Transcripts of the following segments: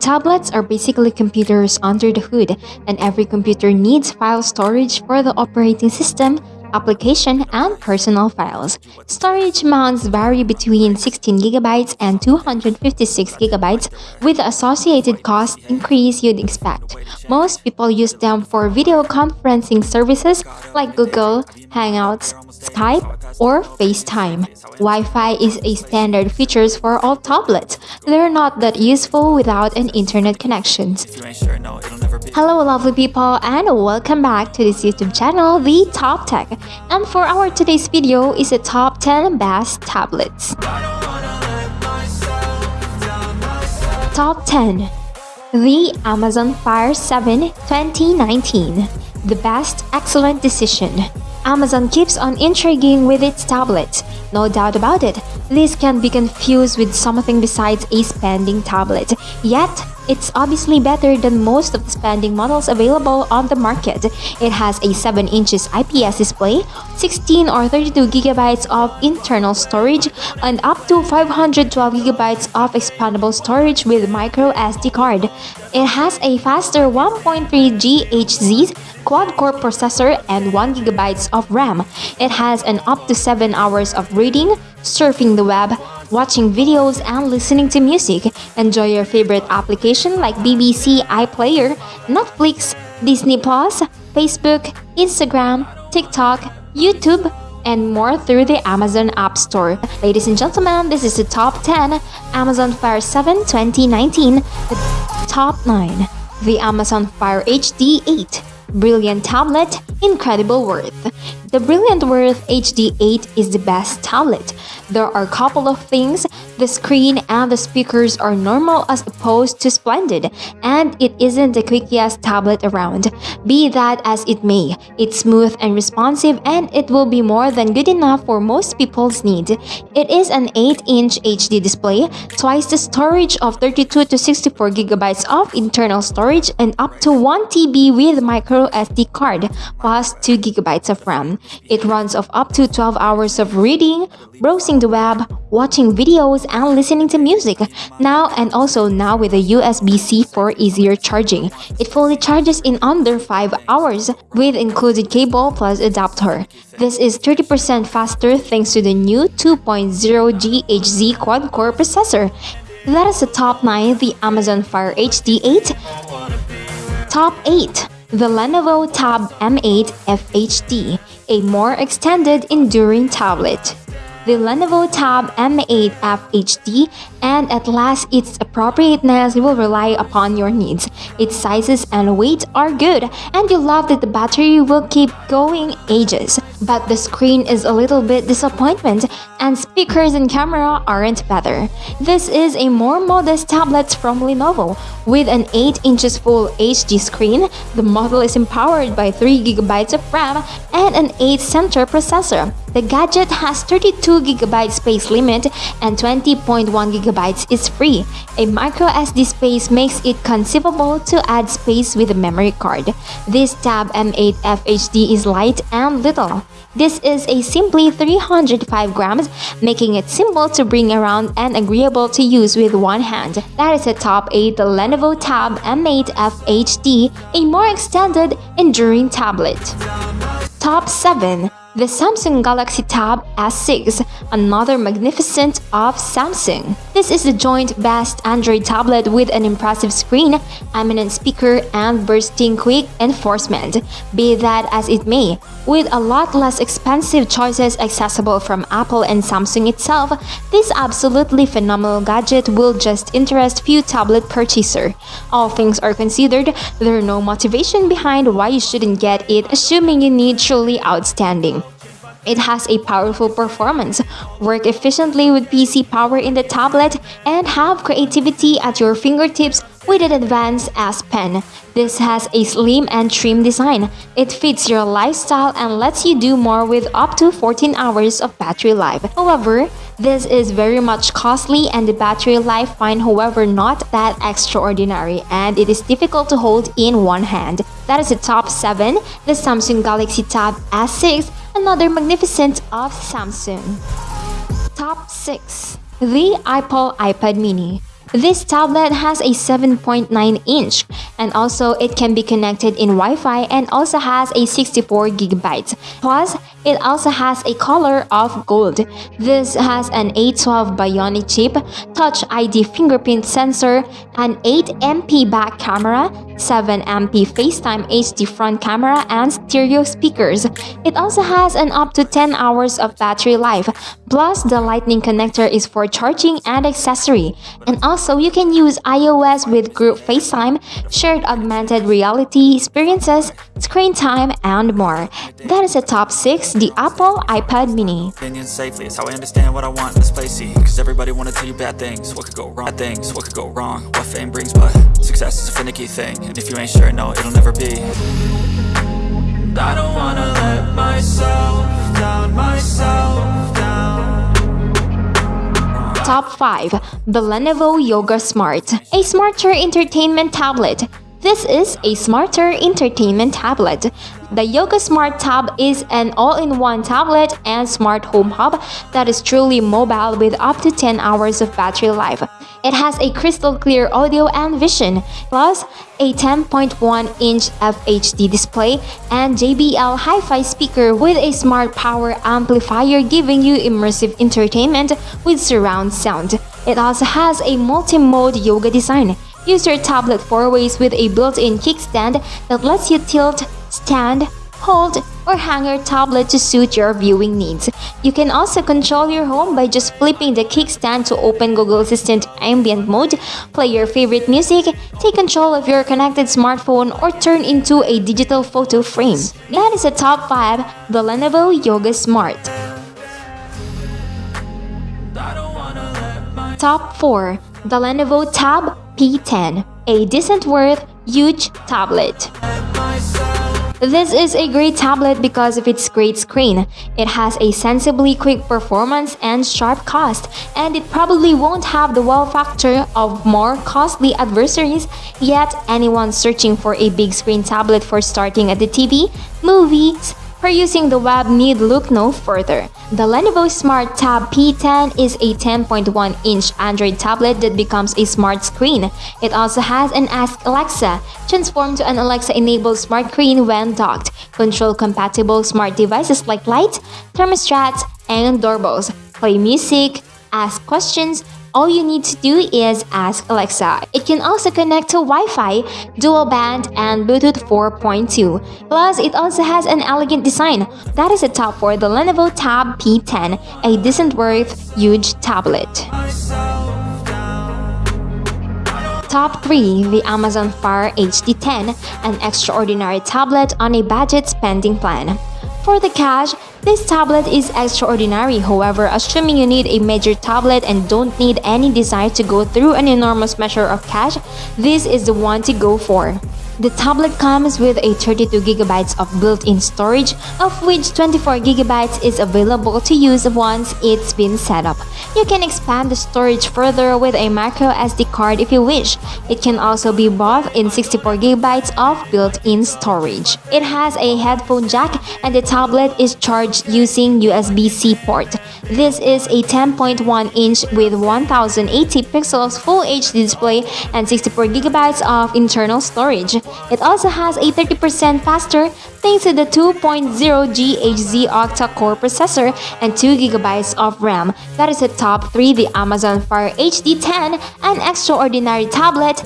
Tablets are basically computers under the hood, and every computer needs file storage for the operating system, application, and personal files. Storage amounts vary between 16GB and 256GB, with the associated cost increase you'd expect. Most people use them for video conferencing services like Google, Hangouts, Skype, or FaceTime. Wi-Fi is a standard feature for all tablets. They're not that useful without an internet connection. Hello lovely people and welcome back to this YouTube channel, The Top Tech. And for our today's video is a top 10 best tablets. Top 10 The Amazon Fire 7 2019 The best excellent decision Amazon keeps on intriguing with its tablet. No doubt about it, this can be confused with something besides a spending tablet. Yet, it's obviously better than most of the spending models available on the market. It has a 7 inches IPS display, 16 or 32 gigabytes of internal storage, and up to 512 gigabytes of expandable storage with micro SD card. It has a faster 1.3 GHz quad-core processor and 1 gigabytes of RAM. It has an up to 7 hours of reading, surfing the web, watching videos and listening to music. Enjoy your favorite application like BBC iPlayer, Netflix, Disney Plus, Facebook, Instagram, TikTok, YouTube, and more through the Amazon App Store. Ladies and gentlemen, this is the top 10 Amazon Fire 7 2019, the top 9, the Amazon Fire HD 8, Brilliant tablet, incredible worth. The Brilliant Worth HD8 is the best tablet. There are a couple of things the screen and the speakers are normal as opposed to splendid, and it isn't the quickest tablet around. Be that as it may, it's smooth and responsive and it will be more than good enough for most people's needs. It is an 8-inch HD display, twice the storage of 32 to 64 gigabytes of internal storage and up to 1 TB with micro SD card, plus 2 gigabytes of RAM. It runs off up to 12 hours of reading, browsing the web, watching videos, and listening to music. Now and also now with a USB-C for easier charging. It fully charges in under 5 hours with included cable plus adapter. This is 30% faster thanks to the new 2.0 GHz quad-core processor. That is the top 9, the Amazon Fire HD 8. Top 8. The Lenovo Tab M8 FHD, a more extended enduring tablet. The Lenovo Tab M8 FHD and at last its appropriateness will rely upon your needs. Its sizes and weight are good and you love that the battery will keep going ages. But the screen is a little bit disappointment and speakers and camera aren't better. This is a more modest tablet from Lenovo. With an 8 inches full HD screen, the model is empowered by 3GB of RAM and an 8 center processor. The gadget has 32GB space limit and 20.1GB is free. A microSD space makes it conceivable to add space with a memory card. This Tab M8 FHD is light and little. This is a simply 305 grams, making it simple to bring around and agreeable to use with one hand. That is a top 8 Lenovo Tab M8 FHD, a more extended, enduring tablet. Top 7 the Samsung Galaxy Tab S6, another magnificent of Samsung. This is the joint best Android tablet with an impressive screen, eminent speaker, and bursting quick enforcement. Be that as it may, with a lot less expensive choices accessible from Apple and Samsung itself, this absolutely phenomenal gadget will just interest few tablet purchaser. All things are considered, there are no motivation behind why you shouldn't get it assuming you need truly outstanding. It has a powerful performance, work efficiently with PC power in the tablet, and have creativity at your fingertips with an advanced S Pen. This has a slim and trim design. It fits your lifestyle and lets you do more with up to 14 hours of battery life. However, this is very much costly and the battery life fine however not that extraordinary and it is difficult to hold in one hand. That is the top 7, the Samsung Galaxy Tab S6 another magnificent of Samsung. Top 6 The Apple iPad Mini this tablet has a 7.9 inch and also it can be connected in Wi-Fi and also has a 64 gigabytes. Plus, it also has a color of gold. This has an A12 Bionic chip, Touch ID fingerprint sensor, an 8MP back camera, 7MP FaceTime HD front camera, and stereo speakers. It also has an up to 10 hours of battery life. Plus, the lightning connector is for charging and accessory. And also so you can use iOS with group FaceTime, shared augmented reality experiences, screen time, and more. That is the top 6, the Apple iPad mini. Safely, it's how I understand what I want in this place, Cause everybody wanna tell you bad things, what could go wrong, things, what could go wrong, what fame brings, but success is a finicky thing, and if you ain't sure, no, it'll never be. I don't wanna let myself down, myself Top 5. The Lenovo Yoga Smart A smarter entertainment tablet. This is a smarter entertainment tablet. The Yoga Smart Tab is an all-in-one tablet and smart home hub that is truly mobile with up to 10 hours of battery life. It has a crystal clear audio and vision, plus a 10.1-inch FHD display and JBL Hi-Fi speaker with a smart power amplifier giving you immersive entertainment with surround sound. It also has a multi-mode yoga design. Use your tablet four ways with a built-in kickstand that lets you tilt, stand, hold, or hang your tablet to suit your viewing needs. You can also control your home by just flipping the kickstand to open Google Assistant ambient mode, play your favorite music, take control of your connected smartphone, or turn into a digital photo frame. That is the top 5, the Lenovo Yoga Smart. Top 4, the Lenovo Tab P10, a decent worth huge tablet. This is a great tablet because of its great screen. It has a sensibly quick performance and sharp cost, and it probably won't have the wow factor of more costly adversaries, yet anyone searching for a big screen tablet for starting at the TV, movies, for using the web need look no further. The Lenovo Smart Tab P10 is a 10.1-inch Android tablet that becomes a smart screen. It also has an Ask Alexa, transformed to an Alexa-enabled smart screen when docked, control-compatible smart devices like lights, thermostats, and doorbells, play music, ask questions, all you need to do is ask Alexa. It can also connect to Wi-Fi, dual band, and Bluetooth 4.2. Plus, it also has an elegant design. That is a top four the Lenovo Tab P10, a decent worth, huge tablet. Top 3 The Amazon Fire HD10, an extraordinary tablet on a budget spending plan. For the cash, this tablet is extraordinary, however, assuming you need a major tablet and don't need any desire to go through an enormous measure of cash, this is the one to go for. The tablet comes with a 32GB of built-in storage, of which 24GB is available to use once it's been set up. You can expand the storage further with a micro SD card if you wish. It can also be bought in 64GB of built-in storage. It has a headphone jack and the tablet is charged using USB-C port. This is a 10.1-inch with 1080 pixels Full HD display and 64GB of internal storage. It also has a 30% faster thanks to the 2.0 GHz octa-core processor and 2GB of RAM. That is the top 3 the Amazon Fire HD10, an extraordinary tablet,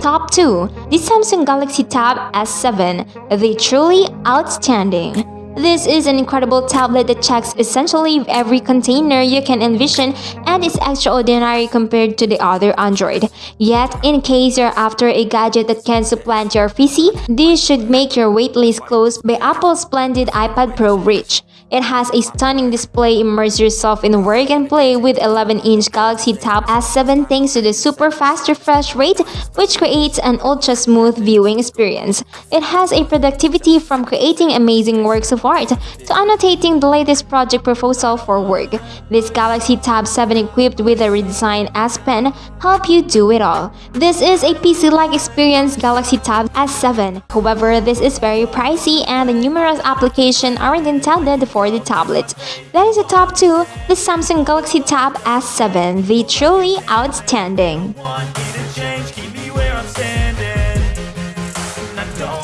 Top 2. The Samsung Galaxy Tab S7, the truly outstanding. This is an incredible tablet that checks essentially every container you can envision and is extraordinary compared to the other Android. Yet, in case you're after a gadget that can supplant your PC, this should make your waitlist close by Apple's splendid iPad Pro reach. It has a stunning display, immerse yourself in work and play with 11-inch Galaxy Tab S7 thanks to the super fast refresh rate, which creates an ultra-smooth viewing experience. It has a productivity from creating amazing works of art to annotating the latest project proposal for work. This Galaxy Tab 7 equipped with a redesigned S Pen help you do it all. This is a PC-like experience Galaxy Tab S7. However, this is very pricey and the numerous applications aren't intended for for the tablet. That is the top 2, the Samsung Galaxy Tab S7, the truly outstanding.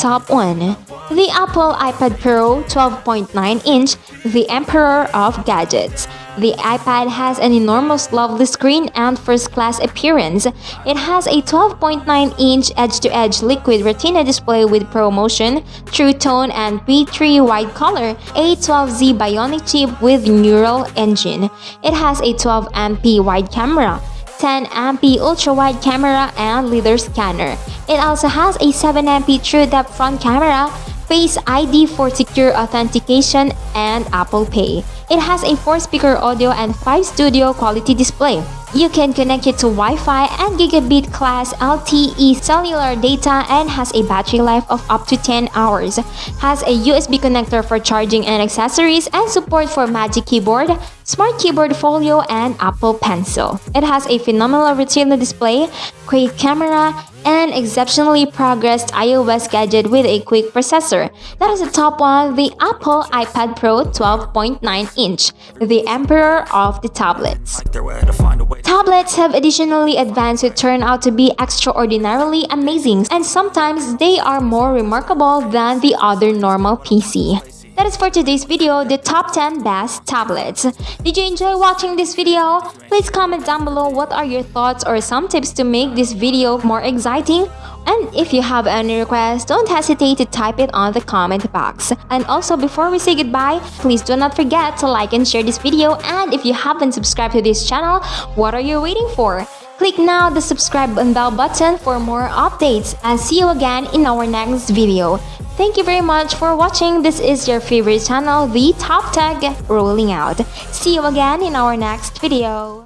Top 1 The Apple iPad Pro 12.9 inch, the emperor of gadgets. The iPad has an enormous lovely screen and first-class appearance. It has a 12.9-inch edge-to-edge liquid retina display with ProMotion, True Tone and P3 wide color, A12Z Bionic chip with neural engine. It has a 12MP wide camera, 10MP ultra-wide camera and LiDAR scanner. It also has a 7MP true depth front camera, Face ID for secure authentication, and Apple Pay. It has a 4-speaker audio and 5 studio quality display. You can connect it to Wi-Fi and gigabit class LTE cellular data and has a battery life of up to 10 hours. Has a USB connector for charging and accessories and support for Magic Keyboard, Smart Keyboard Folio, and Apple Pencil. It has a phenomenal retina display, great camera, and exceptionally progressed iOS gadget with a quick processor. That is the top one, the Apple iPad Pro 12.9 inch, the emperor of the tablets. Tablets have additionally advanced to turn out to be extraordinarily amazing, and sometimes they are more remarkable than the other normal PC. That is for today's video, the top 10 best tablets. Did you enjoy watching this video? Please comment down below what are your thoughts or some tips to make this video more exciting. And if you have any requests, don't hesitate to type it on the comment box. And also before we say goodbye, please do not forget to like and share this video and if you haven't subscribed to this channel, what are you waiting for? Click now the subscribe and bell button for more updates and see you again in our next video. Thank you very much for watching. This is your favorite channel, the Top Tech rolling out. See you again in our next video.